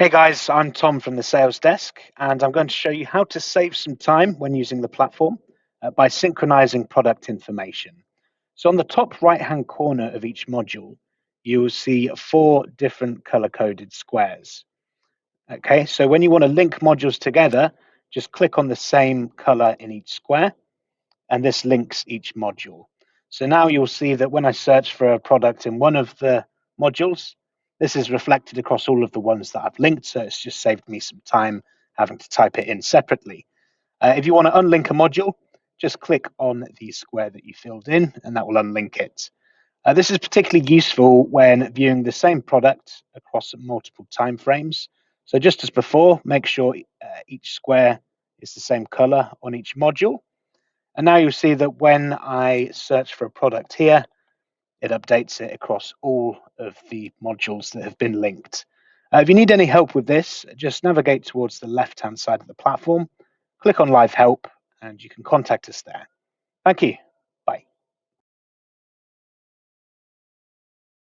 Hey guys, I'm Tom from the sales desk, and I'm going to show you how to save some time when using the platform uh, by synchronizing product information. So on the top right-hand corner of each module, you will see four different color-coded squares. Okay, so when you want to link modules together, just click on the same color in each square, and this links each module. So now you'll see that when I search for a product in one of the modules, this is reflected across all of the ones that I've linked, so it's just saved me some time having to type it in separately. Uh, if you want to unlink a module, just click on the square that you filled in, and that will unlink it. Uh, this is particularly useful when viewing the same product across multiple time frames. So just as before, make sure uh, each square is the same color on each module. And now you'll see that when I search for a product here, it updates it across all of the modules that have been linked. Uh, if you need any help with this, just navigate towards the left-hand side of the platform, click on Live Help, and you can contact us there. Thank you.